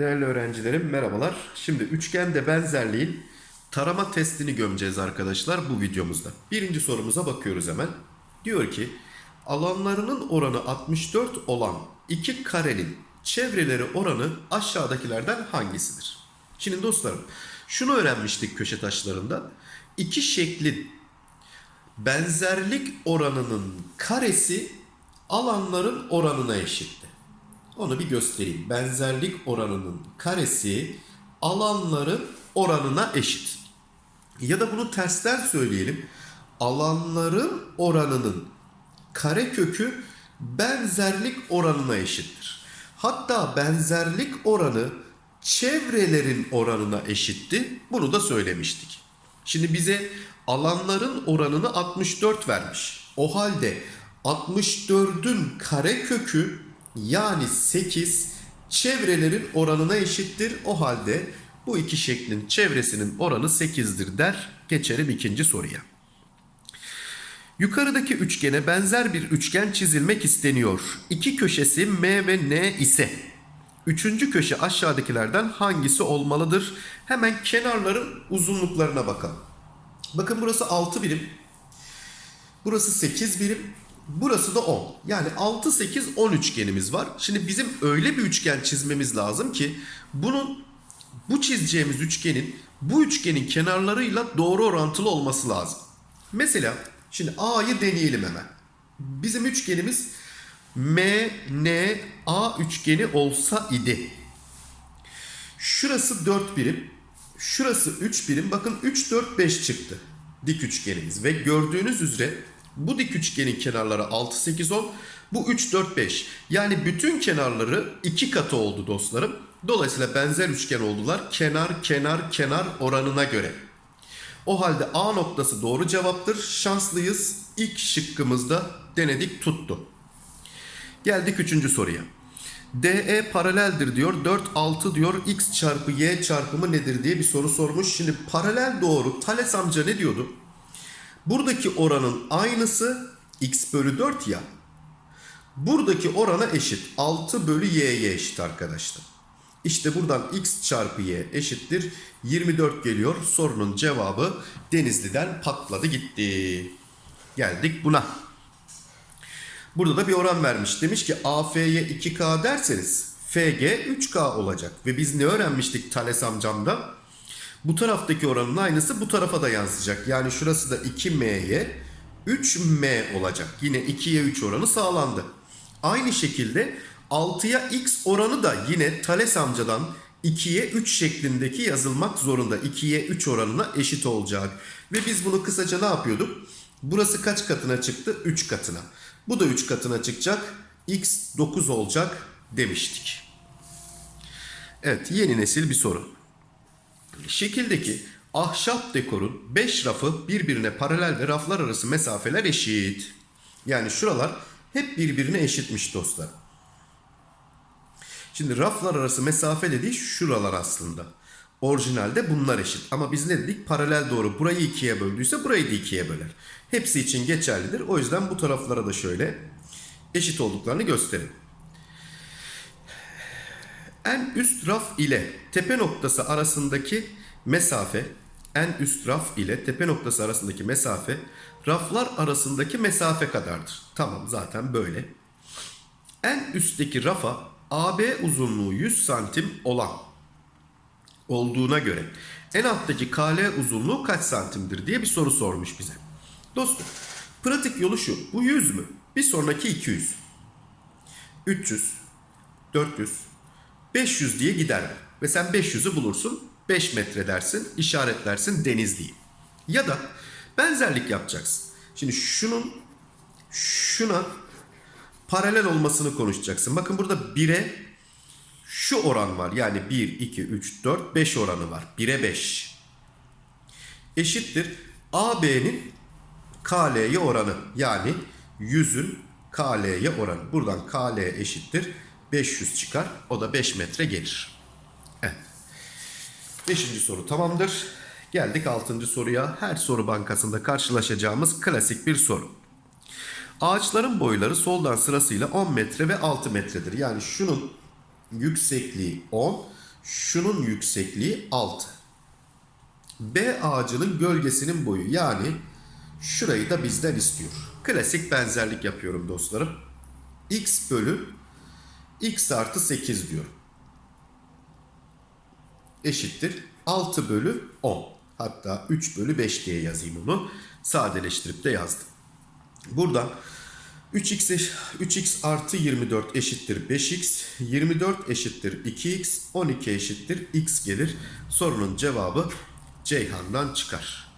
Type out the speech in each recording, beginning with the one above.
Değerli öğrencilerim merhabalar. Şimdi üçgende benzerliğin tarama testini gömeceğiz arkadaşlar bu videomuzda. Birinci sorumuza bakıyoruz hemen. Diyor ki alanlarının oranı 64 olan iki karenin çevreleri oranı aşağıdakilerden hangisidir? Şimdi dostlarım şunu öğrenmiştik köşe taşlarında. İki şeklin benzerlik oranının karesi alanların oranına eşitti. Onu bir göstereyim. Benzerlik oranının karesi alanların oranına eşit. Ya da bunu tersten söyleyelim. Alanların oranının karekökü benzerlik oranına eşittir. Hatta benzerlik oranı çevrelerin oranına eşitti. Bunu da söylemiştik. Şimdi bize alanların oranını 64 vermiş. O halde 64'ün karekökü yani 8 çevrelerin oranına eşittir. O halde bu iki şeklin çevresinin oranı 8'dir der. Geçelim ikinci soruya. Yukarıdaki üçgene benzer bir üçgen çizilmek isteniyor. İki köşesi M ve N ise üçüncü köşe aşağıdakilerden hangisi olmalıdır? Hemen kenarların uzunluklarına bakalım. Bakın burası 6 birim. Burası 8 birim. Burası da 10. Yani 6, 8, 10 üçgenimiz var. Şimdi bizim öyle bir üçgen çizmemiz lazım ki bunun bu çizeceğimiz üçgenin bu üçgenin kenarlarıyla doğru orantılı olması lazım. Mesela şimdi A'yı deneyelim hemen. Bizim üçgenimiz M, N, A üçgeni olsa idi. Şurası 4 birim. Şurası 3 birim. Bakın 3, 4, 5 çıktı. Dik üçgenimiz. Ve gördüğünüz üzere bu dik üçgenin kenarları 6, 8, 10. Bu 3, 4, 5. Yani bütün kenarları 2 katı oldu dostlarım. Dolayısıyla benzer üçgen oldular. Kenar, kenar, kenar oranına göre. O halde A noktası doğru cevaptır. Şanslıyız. İlk şıkkımızda denedik tuttu. Geldik üçüncü soruya. DE paraleldir diyor. 4, 6 diyor. X çarpı Y çarpımı nedir diye bir soru sormuş. Şimdi paralel doğru. Thales amca ne diyordu? Buradaki oranın aynısı X bölü 4 ya. Buradaki orana eşit. 6 bölü Y'ye eşit arkadaşlar. İşte buradan X çarpı Y eşittir. 24 geliyor. Sorunun cevabı Denizli'den patladı gitti. Geldik buna. Burada da bir oran vermiş. Demiş ki AF'ye 2K derseniz FG 3K olacak. Ve biz ne öğrenmiştik Thales amcamda? Bu taraftaki oranın aynısı bu tarafa da yansıyacak. Yani şurası da 2M'ye 3M olacak. Yine 2'ye 3 oranı sağlandı. Aynı şekilde 6'ya X oranı da yine Thales amcadan 2'ye 3 şeklindeki yazılmak zorunda. 2'ye 3 oranına eşit olacak. Ve biz bunu kısaca ne yapıyorduk? Burası kaç katına çıktı? 3 katına. Bu da 3 katına çıkacak. X 9 olacak demiştik. Evet yeni nesil bir soru. Şekildeki ahşap dekorun 5 rafı birbirine paralel ve raflar arası mesafeler eşit. Yani şuralar hep birbirine eşitmiş dostlar. Şimdi raflar arası mesafe dediği şuralar aslında. Orijinalde bunlar eşit. Ama biz ne dedik? Paralel doğru burayı ikiye böldüyse burayı da ikiye böler. Hepsi için geçerlidir. O yüzden bu taraflara da şöyle eşit olduklarını gösterin. En üst raf ile tepe noktası arasındaki mesafe en üst raf ile tepe noktası arasındaki mesafe raflar arasındaki mesafe kadardır. Tamam zaten böyle. En üstteki rafa AB uzunluğu 100 santim olan olduğuna göre en alttaki KL uzunluğu kaç santimdir diye bir soru sormuş bize. Dostum pratik yolu şu. Bu 100 mü? Bir sonraki 200. 300, 400, 500 diye gider. Ve sen 500'ü bulursun. 5 metre dersin, işaretlersin Denizli'yi. Ya da benzerlik yapacaksın. Şimdi şunun şuna paralel olmasını konuşacaksın. Bakın burada 1'e şu oran var. Yani 1, 2, 3, 4, 5 oranı var. 1'e 5. Eşittir. AB'nin KL'ye oranı. Yani 100'ün KL'ye oranı. Buradan KL eşittir. 500 çıkar. O da 5 metre gelir. Evet. Beşinci soru tamamdır. Geldik 6. soruya. Her soru bankasında karşılaşacağımız klasik bir soru. Ağaçların boyları soldan sırasıyla 10 metre ve 6 metredir. Yani şunun yüksekliği 10, şunun yüksekliği 6. B ağacının gölgesinin boyu yani şurayı da bizden istiyor. Klasik benzerlik yapıyorum dostlarım. x bölü x artı 8 diyorum. Eşittir 6 bölü 10. Hatta 3 bölü 5 diye yazayım onu. Sadeleştirip de yazdım. Buradan 3x, eş- 3x artı 24 eşittir 5x, 24 eşittir 2x, 12 eşittir x gelir. Sorunun cevabı Ceyhan'dan çıkar.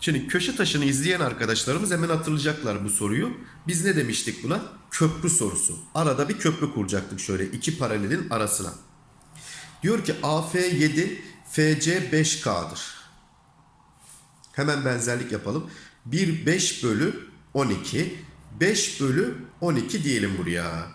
Şimdi köşe taşını izleyen arkadaşlarımız hemen hatırlayacaklar bu soruyu. Biz ne demiştik buna? Köprü sorusu. Arada bir köprü kuracaktık şöyle iki paralelin arasına. Diyor ki AF 7, FC 5K'dır. Hemen benzerlik yapalım. 1 5 bölü 12. 5 bölü 12 diyelim buraya.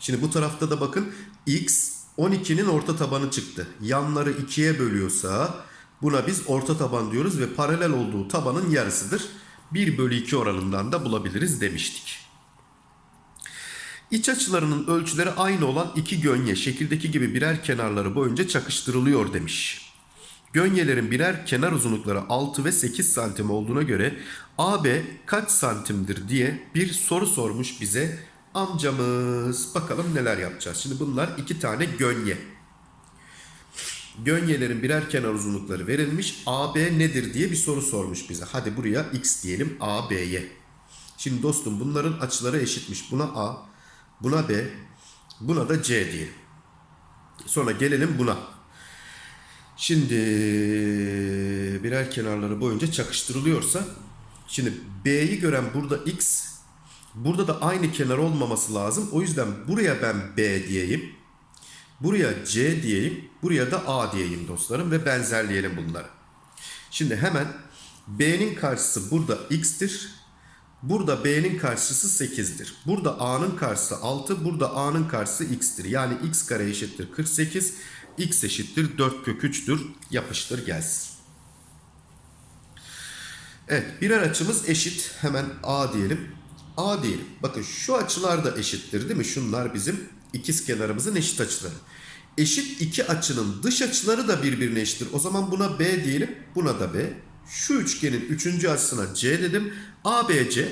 Şimdi bu tarafta da bakın x 12'nin orta tabanı çıktı. Yanları 2'ye bölüyorsa buna biz orta taban diyoruz ve paralel olduğu tabanın yarısıdır. 1 bölü 2 oranından da bulabiliriz demiştik. İç açılarının ölçüleri aynı olan iki gönye şekildeki gibi birer kenarları boyunca çakıştırılıyor demiş. Gönyelerin birer kenar uzunlukları 6 ve 8 santim olduğuna göre AB kaç santimdir diye bir soru sormuş bize amcamız. Bakalım neler yapacağız. Şimdi bunlar iki tane gönye. Gönyelerin birer kenar uzunlukları verilmiş. AB nedir diye bir soru sormuş bize. Hadi buraya x diyelim AB'ye. Şimdi dostum bunların açıları eşitmiş. Buna A, buna B, buna da C diyelim. Sonra gelelim buna. Şimdi birer kenarları boyunca çakıştırılıyorsa şimdi B'yi gören burada X burada da aynı kenar olmaması lazım. O yüzden buraya ben B diyeyim. Buraya C diyeyim. Buraya da A diyeyim dostlarım ve benzerleyelim bunları. Şimdi hemen B'nin karşısı burada X'tir. Burada B'nin karşısı 8'dir. Burada A'nın karşısı 6. Burada A'nın karşısı X'tir. Yani X kare eşittir 48. X eşittir 4 kök 3'tür. Yapıştır gelsin. Evet birer açımız eşit. Hemen A diyelim. A diyelim. Bakın şu açılar da eşittir değil mi? Şunlar bizim ikiz kenarımızın eşit açıları. Eşit iki açının dış açıları da birbirine eşittir. O zaman buna B diyelim. Buna da B. Şu üçgenin üçüncü açısına C dedim. ABC.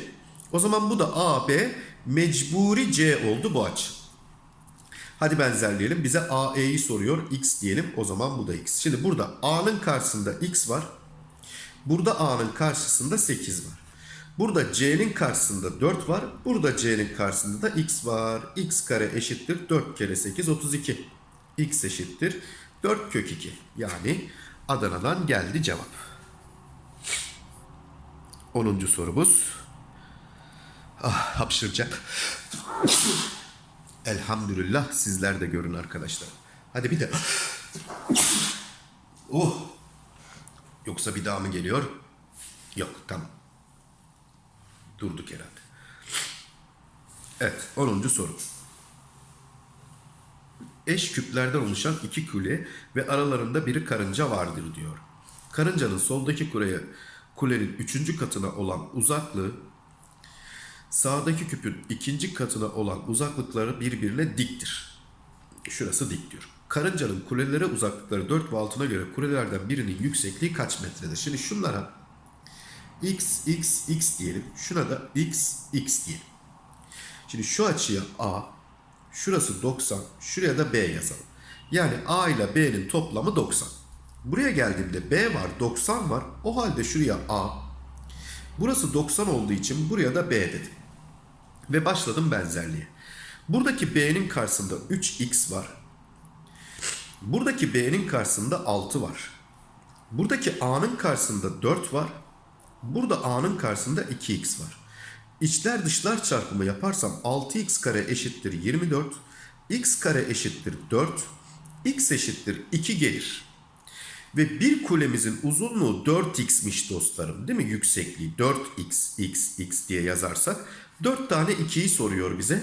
O zaman bu da AB mecburi C oldu bu açı. Hadi benzerleyelim. Bize AE'yi soruyor. X diyelim. O zaman bu da X. Şimdi burada A'nın karşısında X var. Burada A'nın karşısında 8 var. Burada C'nin karşısında 4 var. Burada C'nin karşısında da X var. X kare eşittir 4 kere 8 32. X eşittir 4 kök 2. Yani Adana'dan geldi cevap. 10. sorumuz. Ah hapşıracak. Elhamdülillah sizler de görün arkadaşlar. Hadi bir de. Oh. Yoksa bir daha mı geliyor? Yok tamam. Durduk herhalde. Evet 10. soru. Eş küplerden oluşan iki kule ve aralarında biri karınca vardır diyor. Karıncanın soldaki kuleye, kulenin üçüncü katına olan uzaklığı sağdaki küpün ikinci katına olan uzaklıkları birbirine diktir. Şurası dik diyor. Karıncanın kulelere uzaklıkları 4 ve altına göre kulelerden birinin yüksekliği kaç metredir? Şimdi şunlara x, x, x diyelim. Şuna da x, x diyelim. Şimdi şu açıya a, şurası 90, şuraya da b yazalım. Yani a ile b'nin toplamı 90. Buraya geldiğimde b var, 90 var. O halde şuraya a, burası 90 olduğu için buraya da b dedim. Ve başladım benzerliğe. Buradaki b'nin karşısında 3x var. Buradaki b'nin karşısında 6 var. Buradaki a'nın karşısında 4 var. Burada a'nın karşısında 2x var. İçler dışlar çarpımı yaparsam 6x kare eşittir 24. x kare eşittir 4. x eşittir 2 gelir. Ve bir kulemizin uzunluğu 4x'miş dostlarım değil mi? Yüksekliği 4x, x, x diye yazarsak 4 tane 2'yi soruyor bize.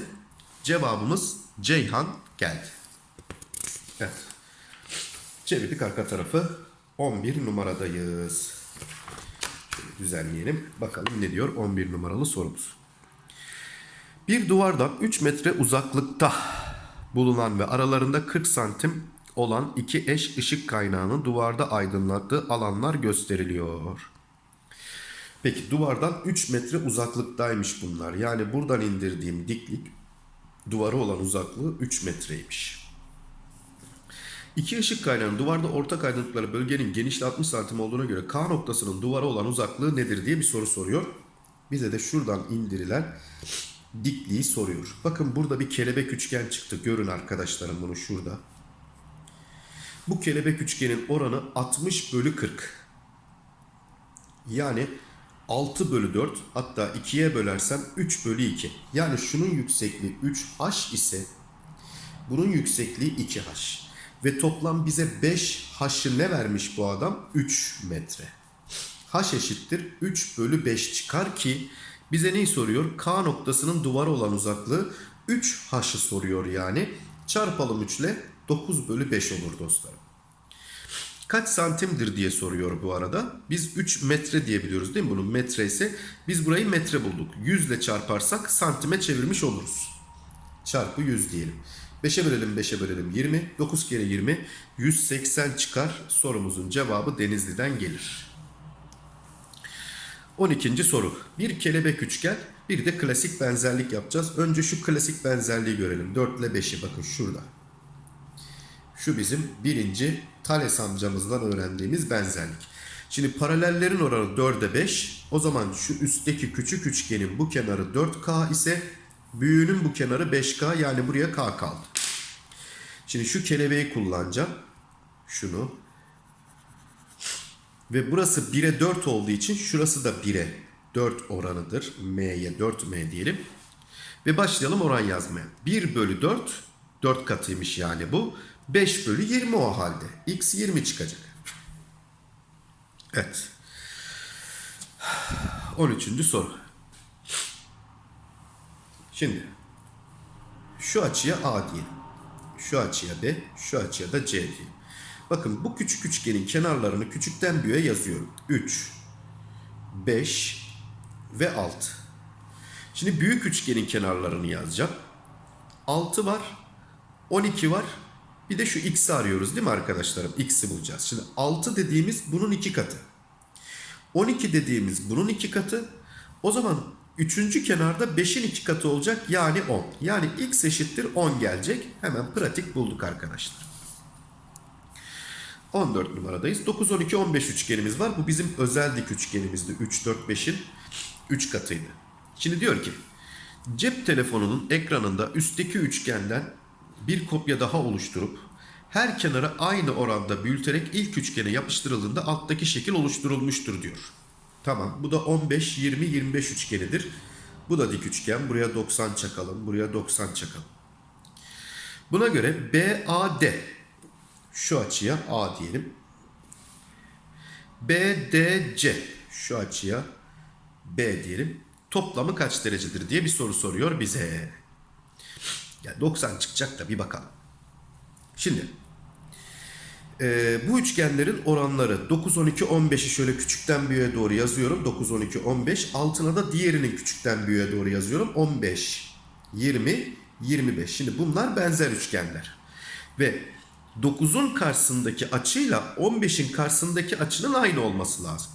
Cevabımız Ceyhan geldi. Evet. Çevirdik arka tarafı. 11 numaradayız. Şöyle düzenleyelim. Bakalım ne diyor 11 numaralı sorumuz. Bir duvardan 3 metre uzaklıkta bulunan ve aralarında 40 santim olan iki eş ışık kaynağının duvarda aydınlattığı alanlar gösteriliyor. Peki duvardan 3 metre uzaklıktaymış bunlar. Yani buradan indirdiğim diklik duvara olan uzaklığı 3 metreymiş. İki ışık kaynağının duvarda ortak aydınlıkları bölgenin genişliği 60 santim olduğuna göre K noktasının duvara olan uzaklığı nedir diye bir soru soruyor. Bize de şuradan indirilen dikliği soruyor. Bakın burada bir kelebek üçgen çıktı. Görün arkadaşlarım bunu şurada. Bu kelebek üçgenin oranı 60 bölü 40. Yani 6 bölü 4 hatta 2'ye bölersem 3 bölü 2. Yani şunun yüksekliği 3h ise bunun yüksekliği 2h. Ve toplam bize 5h'ı ne vermiş bu adam? 3 metre. h eşittir 3 bölü 5 çıkar ki bize neyi soruyor? K noktasının duvara olan uzaklığı 3h'ı soruyor yani. Çarpalım 3 ile 9 bölü 5 olur dostlarım. Kaç santimdir diye soruyor bu arada. Biz 3 metre diye biliyoruz değil mi? Bunun metre ise biz burayı metre bulduk. 100 ile çarparsak santime çevirmiş oluruz. Çarpı 100 diyelim. 5'e bölelim 5'e bölelim 20. 9 kere 20 180 çıkar. Sorumuzun cevabı Denizli'den gelir. 12. soru. Bir kelebek üçgen bir de klasik benzerlik yapacağız. Önce şu klasik benzerliği görelim. 4 ile 5'i bakın şurada. Şu bizim birinci Thales amcamızdan öğrendiğimiz benzerlik. Şimdi paralellerin oranı 4'e 5. O zaman şu üstteki küçük üçgenin bu kenarı 4K ise büyüğünün bu kenarı 5K yani buraya K kaldı. Şimdi şu kelebeği kullanacağım. Şunu. Ve burası 1'e 4 olduğu için şurası da 1'e 4 oranıdır. M'ye 4M diyelim. Ve başlayalım oran yazmaya. 1 bölü 4 4 katıymış yani bu. 5 bölü 20 o halde. X 20 çıkacak. Evet. 13. soru. Şimdi şu açıya A diyelim. Şu açıya B, şu açıya da C diyelim. Bakın bu küçük üçgenin kenarlarını küçükten büyüğe yazıyorum. 3, 5 ve 6. Şimdi büyük üçgenin kenarlarını yazacağım. 6 var, 12 var. Bir de şu x'i arıyoruz değil mi arkadaşlarım? X'i bulacağız. Şimdi 6 dediğimiz bunun iki katı. 12 dediğimiz bunun iki katı. O zaman üçüncü kenarda 5'in iki katı olacak yani 10. Yani x eşittir 10 gelecek. Hemen pratik bulduk arkadaşlar. 14 numaradayız. 9, 12, 15 üçgenimiz var. Bu bizim özel dik üçgenimizdi. 3, 4, 5'in 3 katıydı. Şimdi diyor ki cep telefonunun ekranında üstteki üçgenden bir kopya daha oluşturup her kenara aynı oranda büyüterek ilk üçgene yapıştırıldığında alttaki şekil oluşturulmuştur diyor. Tamam bu da 15, 20, 25 üçgenidir. Bu da dik üçgen. Buraya 90 çakalım. Buraya 90 çakalım. Buna göre BAD şu açıya A diyelim. BDC şu açıya B diyelim. Toplamı kaç derecedir diye bir soru soruyor bize. Yani 90 çıkacak da bir bakalım. Şimdi e, bu üçgenlerin oranları 9, 12, 15'i şöyle küçükten büyüğe doğru yazıyorum. 9, 12, 15. Altına da diğerinin küçükten büyüğe doğru yazıyorum. 15, 20, 25. Şimdi bunlar benzer üçgenler. Ve 9'un karşısındaki açıyla 15'in karşısındaki açının aynı olması lazım.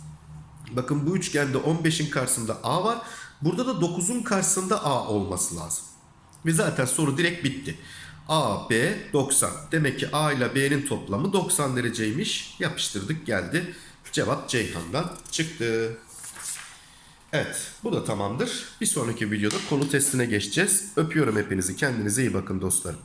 Bakın bu üçgende 15'in karşısında A var. Burada da 9'un karşısında A olması lazım. Ve zaten soru direkt bitti. A, B 90. Demek ki A ile B'nin toplamı 90 dereceymiş. Yapıştırdık geldi. Cevap Ceyhan'dan çıktı. Evet bu da tamamdır. Bir sonraki videoda konu testine geçeceğiz. Öpüyorum hepinizi. Kendinize iyi bakın dostlarım.